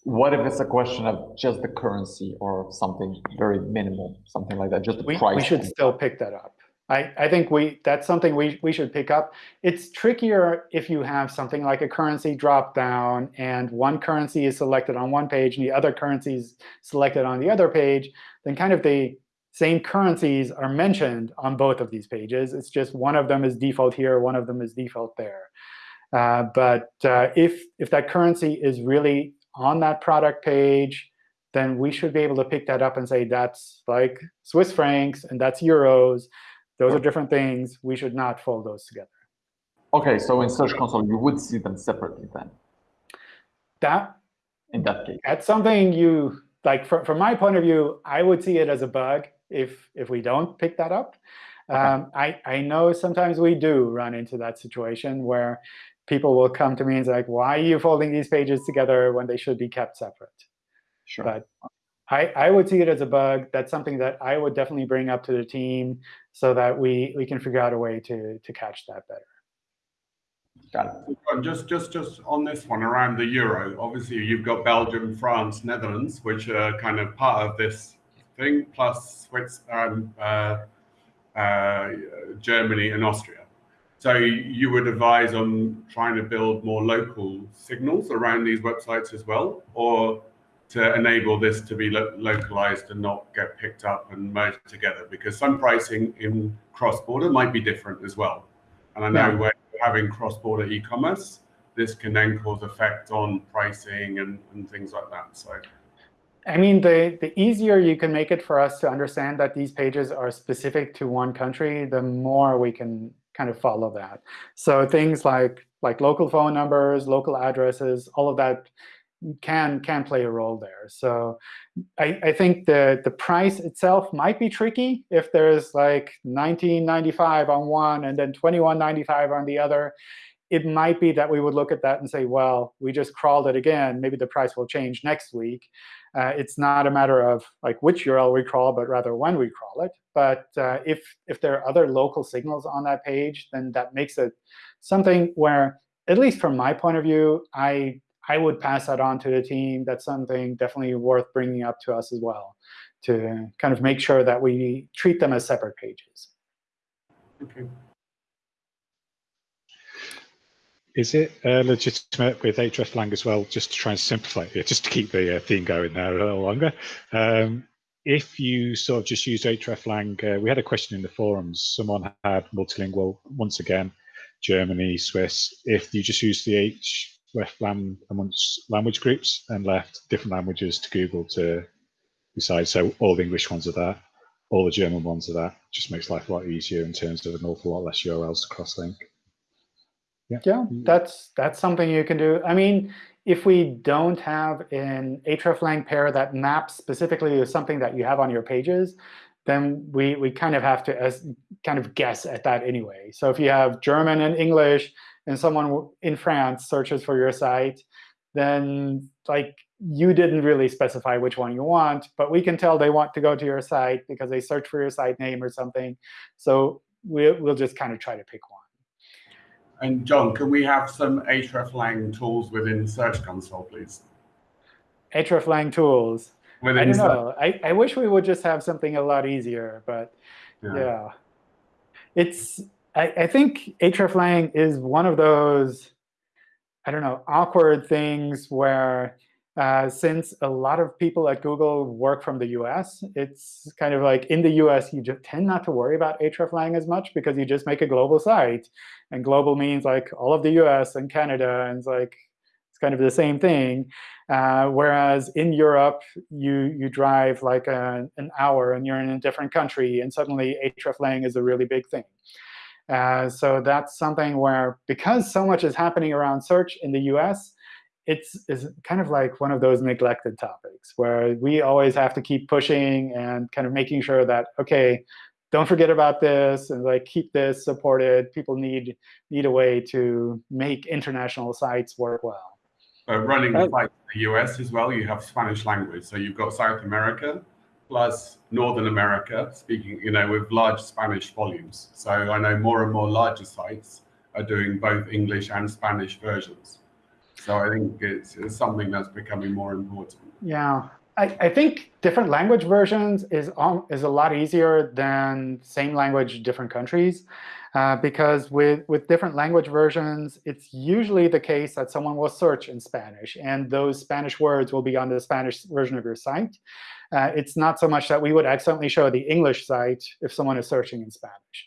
What if it's a question of just the currency or something very minimal, something like that, just the we, price? We should still pick that up. I, I think we that's something we, we should pick up. It's trickier if you have something like a currency drop down and one currency is selected on one page and the other currency is selected on the other page, then kind of the same currencies are mentioned on both of these pages. It's just one of them is default here, one of them is default there. Uh, but uh, if, if that currency is really on that product page, then we should be able to pick that up and say that's like Swiss francs and that's euros. Those are different things. We should not fold those together. OK, so in Search Console, you would see them separately then? That, in that case. That's something you, like from, from my point of view, I would see it as a bug if, if we don't pick that up. Okay. Um, I, I know sometimes we do run into that situation where people will come to me and say, like, why are you folding these pages together when they should be kept separate? Sure. But I, I would see it as a bug. That's something that I would definitely bring up to the team so that we, we can figure out a way to, to catch that better. Got it. Just, just, just on this one around the euro, obviously you've got Belgium, France, Netherlands, which are kind of part of this plus Swiss, um, uh, uh, Germany and Austria. So you would advise on trying to build more local signals around these websites as well, or to enable this to be lo localized and not get picked up and merged together? Because some pricing in cross-border might be different as well. And I know yeah. you're having cross-border e-commerce, this can then cause effect on pricing and, and things like that. So. I mean, the, the easier you can make it for us to understand that these pages are specific to one country, the more we can kind of follow that. So things like, like local phone numbers, local addresses, all of that can can play a role there. So I, I think the, the price itself might be tricky if there's like 19.95 on one and then 21.95 on the other. It might be that we would look at that and say, well, we just crawled it again. Maybe the price will change next week. Uh, it's not a matter of like which URL we crawl, but rather when we crawl it. But uh, if if there are other local signals on that page, then that makes it something where, at least from my point of view, I I would pass that on to the team. That's something definitely worth bringing up to us as well, to kind of make sure that we treat them as separate pages. Okay. Is it uh, legitimate with hreflang as well, just to try and simplify it, just to keep the uh, theme going there a little longer? Um, if you sort of just use hreflang, uh, we had a question in the forums. Someone had multilingual, once again, Germany, Swiss. If you just use the hreflang amongst language groups and left different languages to Google to decide, so all the English ones are there, all the German ones are there, just makes life a lot easier in terms of an awful lot less URLs to cross-link. Yeah. yeah, that's that's something you can do. I mean, if we don't have an hreflang pair that maps specifically to something that you have on your pages, then we, we kind of have to as, kind of guess at that anyway. So if you have German and English, and someone in France searches for your site, then like you didn't really specify which one you want, but we can tell they want to go to your site because they search for your site name or something. So we'll, we'll just kind of try to pick one. And John, can we have some hreflang tools within Search Console, please? hreflang tools. Within I don't know. I, I wish we would just have something a lot easier, but yeah. yeah. It's I, I think hreflang is one of those, I don't know, awkward things where uh, since a lot of people at Google work from the US, it's kind of like in the US, you just tend not to worry about hreflang as much because you just make a global site. And global means like all of the US and Canada, and it's like it's kind of the same thing. Uh, whereas in Europe, you you drive like a, an hour and you're in a different country, and suddenly hreflang is a really big thing. Uh, so that's something where, because so much is happening around search in the US, it's is kind of like one of those neglected topics where we always have to keep pushing and kind of making sure that, OK, don't forget about this and like keep this supported. People need need a way to make international sites work well. Uh, running like the US as well, you have Spanish language. So you've got South America, plus Northern America, speaking, you know, with large Spanish volumes. So I know more and more larger sites are doing both English and Spanish versions. So I think it's, it's something that's becoming more important. Yeah, I, I think different language versions is um, is a lot easier than same language different countries. Uh, because with, with different language versions, it's usually the case that someone will search in Spanish, and those Spanish words will be on the Spanish version of your site. Uh, it's not so much that we would accidentally show the English site if someone is searching in Spanish.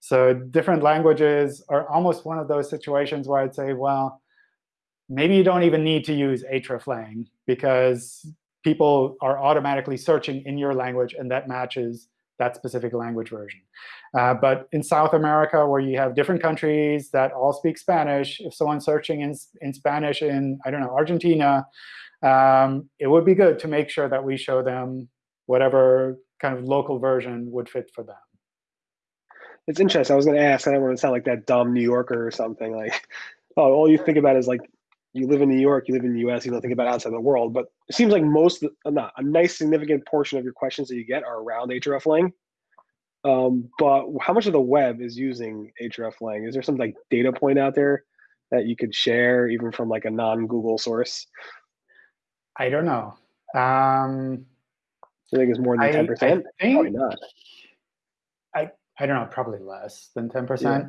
So different languages are almost one of those situations where I'd say, well, maybe you don't even need to use hreflang, because people are automatically searching in your language, and that matches that specific language version. Uh, but in South America, where you have different countries that all speak Spanish, if someone's searching in, in Spanish in, I don't know, Argentina, um, it would be good to make sure that we show them whatever kind of local version would fit for them. It's interesting. I was going to ask, I don't want to sound like that dumb New Yorker or something. Like, oh, all you think about is like you live in New York, you live in the U.S., you don't think about outside the world. But it seems like most, not a nice significant portion of your questions that you get are around hreflang. Um, but how much of the web is using hreflang? Is there some like data point out there that you could share, even from like a non-Google source? I don't know. Um, I think it's more than ten percent. Probably not. I I don't know, probably less than ten percent.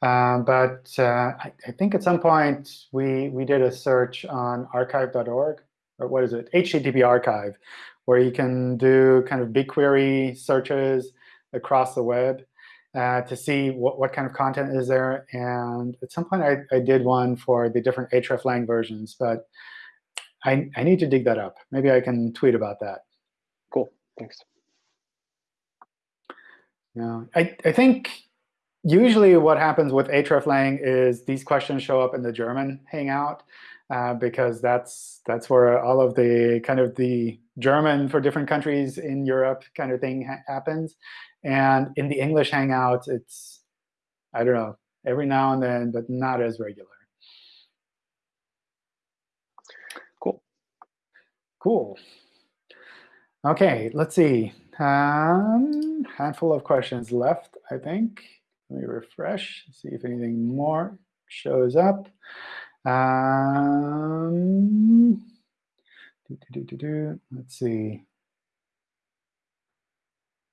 Um, but uh, I, I, think at some point we we did a search on archive.org, or what is it, HTTP archive, where you can do kind of BigQuery searches across the web uh, to see what, what kind of content is there. And at some point I, I did one for the different hreflang versions, but I, I need to dig that up. Maybe I can tweet about that. Cool, thanks. Yeah, I, I think usually what happens with hreflang is these questions show up in the German Hangout uh, because that's that's where all of the kind of the German for different countries in Europe kind of thing ha happens. And in the English Hangout, it's I don't know every now and then, but not as regular. Cool. Cool. OK, let's see. Um, handful of questions left, I think. Let me refresh, see if anything more shows up. Um, Let's see.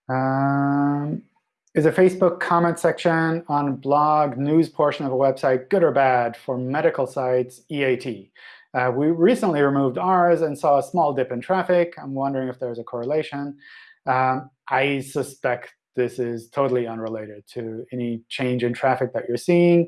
Um, is a Facebook comment section on blog news portion of a website good or bad for medical sites EAT? Uh, we recently removed ours and saw a small dip in traffic. I'm wondering if there's a correlation. Um, I suspect this is totally unrelated to any change in traffic that you're seeing.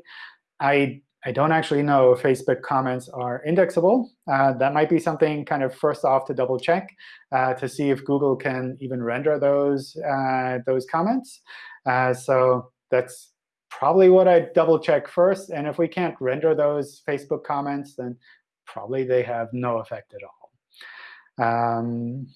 I, I don't actually know if Facebook comments are indexable. Uh, that might be something kind of first off to double check uh, to see if Google can even render those, uh, those comments. Uh, so that's probably what I double check first. And if we can't render those Facebook comments, then probably they have no effect at all. Um,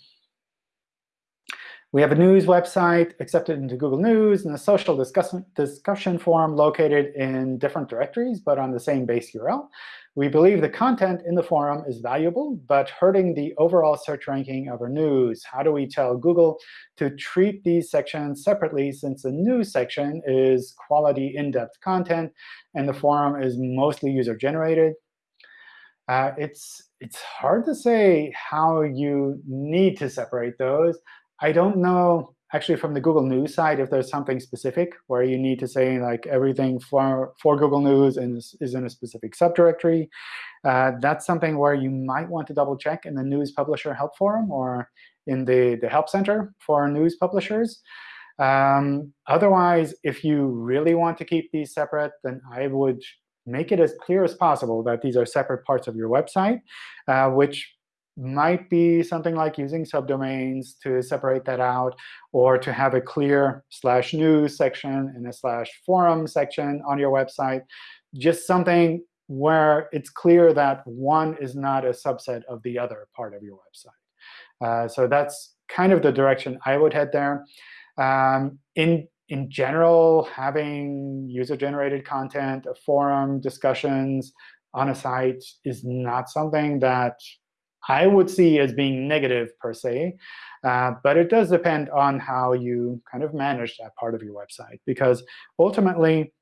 we have a news website accepted into Google News and a social discussion, discussion forum located in different directories, but on the same base URL. We believe the content in the forum is valuable, but hurting the overall search ranking of our news. How do we tell Google to treat these sections separately since the news section is quality in-depth content and the forum is mostly user-generated? Uh, it's, it's hard to say how you need to separate those. I don't know, actually, from the Google News side, if there's something specific where you need to say like everything for, for Google News is, is in a specific subdirectory. Uh, that's something where you might want to double check in the News Publisher Help Forum or in the, the Help Center for news publishers. Um, otherwise, if you really want to keep these separate, then I would make it as clear as possible that these are separate parts of your website, uh, which might be something like using subdomains to separate that out, or to have a clear slash news section and a slash forum section on your website. Just something where it's clear that one is not a subset of the other part of your website. Uh, so that's kind of the direction I would head there. Um, in in general, having user-generated content, a forum, discussions on a site is not something that I would see as being negative per se. Uh, but it does depend on how you kind of manage that part of your website. Because ultimately,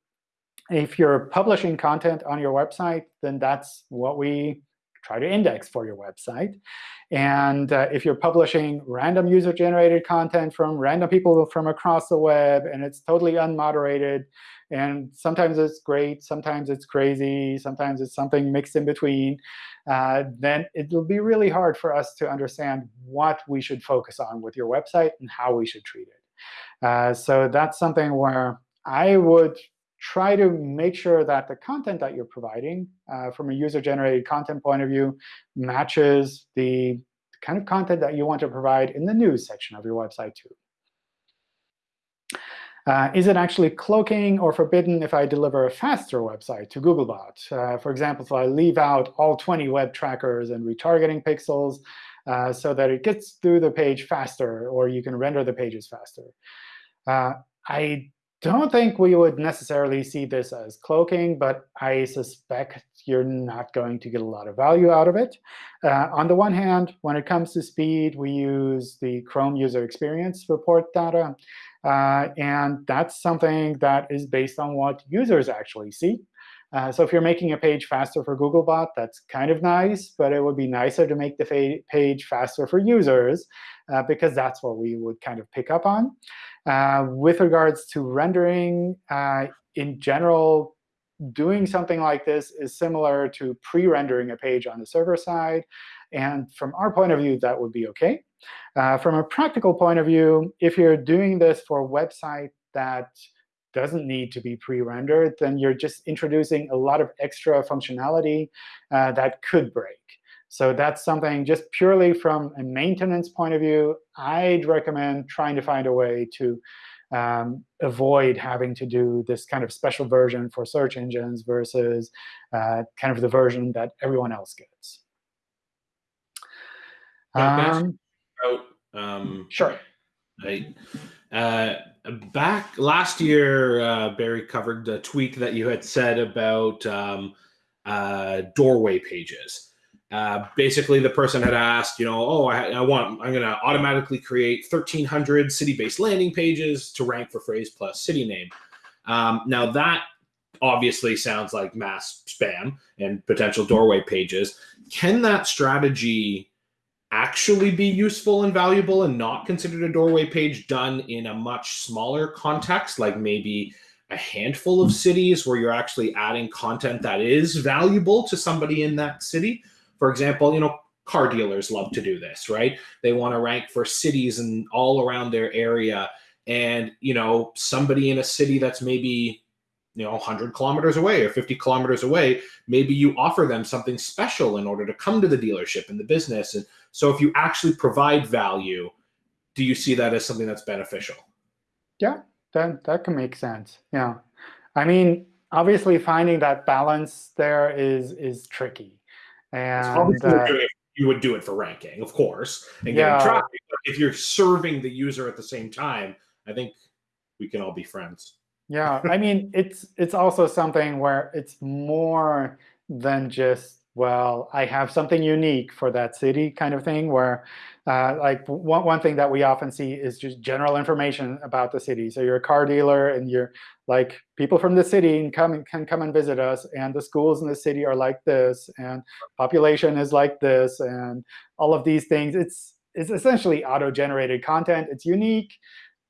if you're publishing content on your website, then that's what we try to index for your website. And uh, if you're publishing random user-generated content from random people from across the web, and it's totally unmoderated, and sometimes it's great, sometimes it's crazy, sometimes it's something mixed in between, uh, then it will be really hard for us to understand what we should focus on with your website and how we should treat it. Uh, so that's something where I would try to make sure that the content that you're providing uh, from a user-generated content point of view matches the kind of content that you want to provide in the news section of your website too. Uh, is it actually cloaking or forbidden if I deliver a faster website to Googlebot? Uh, for example, if I leave out all 20 web trackers and retargeting pixels uh, so that it gets through the page faster, or you can render the pages faster. Uh, I don't think we would necessarily see this as cloaking, but I suspect you're not going to get a lot of value out of it. Uh, on the one hand, when it comes to speed, we use the Chrome user experience report data. Uh, and that's something that is based on what users actually see. Uh, so if you're making a page faster for Googlebot, that's kind of nice. But it would be nicer to make the page faster for users, uh, because that's what we would kind of pick up on. Uh, with regards to rendering, uh, in general, doing something like this is similar to pre-rendering a page on the server side. And from our point of view, that would be OK. Uh, from a practical point of view, if you're doing this for a website that doesn't need to be pre-rendered, then you're just introducing a lot of extra functionality uh, that could break. So that's something just purely from a maintenance point of view, I'd recommend trying to find a way to um, avoid having to do this kind of special version for search engines versus uh, kind of the version that everyone else gets. Um, about, um, sure. I, uh, back last year, uh, Barry covered the tweet that you had said about um, uh, doorway pages. Uh, basically, the person had asked, you know, oh, I, I want, I'm going to automatically create 1,300 city-based landing pages to rank for phrase plus city name. Um, now that obviously sounds like mass spam and potential doorway pages. Can that strategy actually be useful and valuable and not considered a doorway page done in a much smaller context, like maybe a handful of cities where you're actually adding content that is valuable to somebody in that city? For example, you know, car dealers love to do this, right? They want to rank for cities and all around their area. And, you know, somebody in a city that's maybe, you know, 100 kilometers away or 50 kilometers away, maybe you offer them something special in order to come to the dealership and the business. And so if you actually provide value, do you see that as something that's beneficial? Yeah, that, that can make sense. Yeah. I mean, obviously finding that balance there is is tricky. And uh, you would do it for ranking, of course, and yeah. getting traffic. But if you're serving the user at the same time, I think we can all be friends. Yeah, I mean, it's it's also something where it's more than just well, I have something unique for that city kind of thing where uh, like one, one thing that we often see is just general information about the city. So you're a car dealer and you're like people from the city and come, can come and visit us. And the schools in the city are like this. And population is like this. And all of these things. It's, it's essentially auto-generated content. It's unique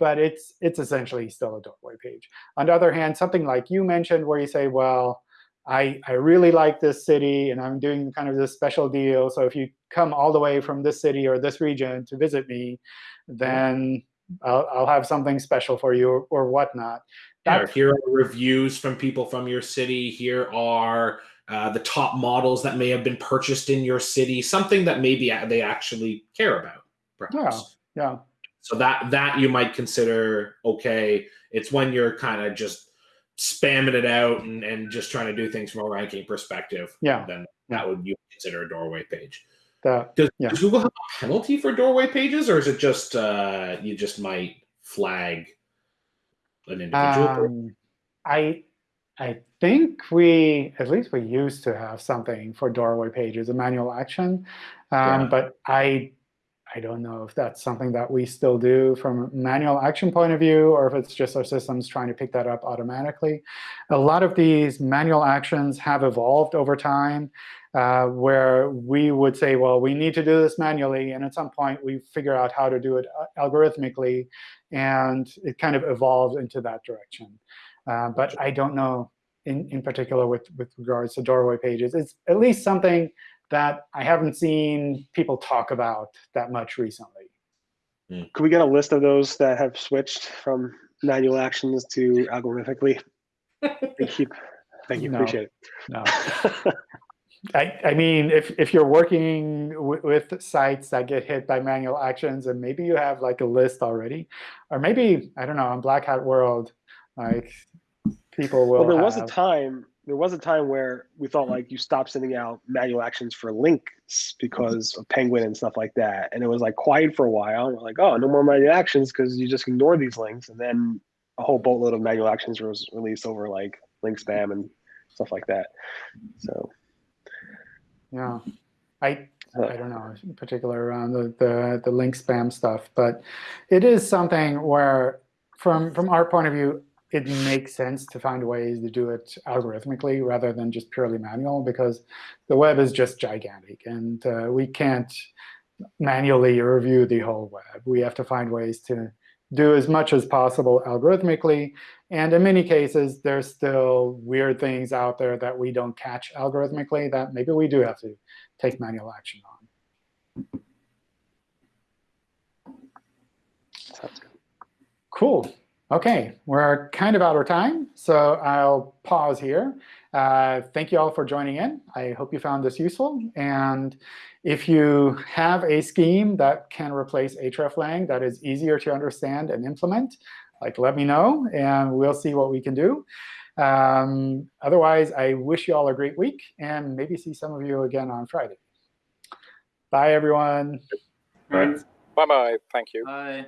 but it's it's essentially still a doorway page. On the other hand, something like you mentioned where you say, well, I, I really like this city, and I'm doing kind of this special deal. So if you come all the way from this city or this region to visit me, then I'll, I'll have something special for you or, or whatnot. Yeah, here are reviews from people from your city. Here are uh, the top models that may have been purchased in your city, something that maybe they actually care about, perhaps. Yeah, yeah. So that that you might consider okay. It's when you're kind of just spamming it out and, and just trying to do things from a ranking perspective, yeah, then that would you consider a doorway page. That, does, yeah. does, Google have a penalty for doorway pages, or is it just uh, you just might flag an individual? Um, I I think we, at least we used to have something for doorway pages, a manual action. Um, Yeah. But I, I don't know if that's something that we still do from a manual action point of view, or if it's just our systems trying to pick that up automatically. A lot of these manual actions have evolved over time, uh, where we would say, well, we need to do this manually. And at some point, we figure out how to do it uh, algorithmically. And it kind of evolved into that direction. Uh, but I don't know in, in particular with, with regards to doorway pages. It's at least something that I haven't seen people talk about that much recently. Hmm. Could we get a list of those that have switched from manual actions to algorithmically? Thank you. Thank you. No. Appreciate it. No. I, I mean, if, if you're working with sites that get hit by manual actions, and maybe you have like a list already, or maybe, I don't know, in Black Hat World, like people will well, there was a time. There was a time where we thought like you stopped sending out manual actions for links because of Penguin and stuff like that, and it was like quiet for a while. And we're like, oh, no more manual actions because you just ignore these links, and then a whole boatload of manual actions was released over like link spam and stuff like that. So Yeah, I I don't know in particular around the, the the link spam stuff, but it is something where from from our point of view, it makes sense to find ways to do it algorithmically rather than just purely manual because the web is just gigantic and uh, we can't manually review the whole web. We have to find ways to do as much as possible algorithmically. And in many cases, there's still weird things out there that we don't catch algorithmically that maybe we do have to take manual action on. Cool. OK, we're kind of out of time, so I'll pause here. Uh, thank you all for joining in. I hope you found this useful. And if you have a scheme that can replace hreflang that is easier to understand and implement, like let me know, and we'll see what we can do. Um, otherwise, I wish you all a great week, and maybe see some of you again on Friday. Bye, everyone. Thanks. Bye bye. Thank you. Bye.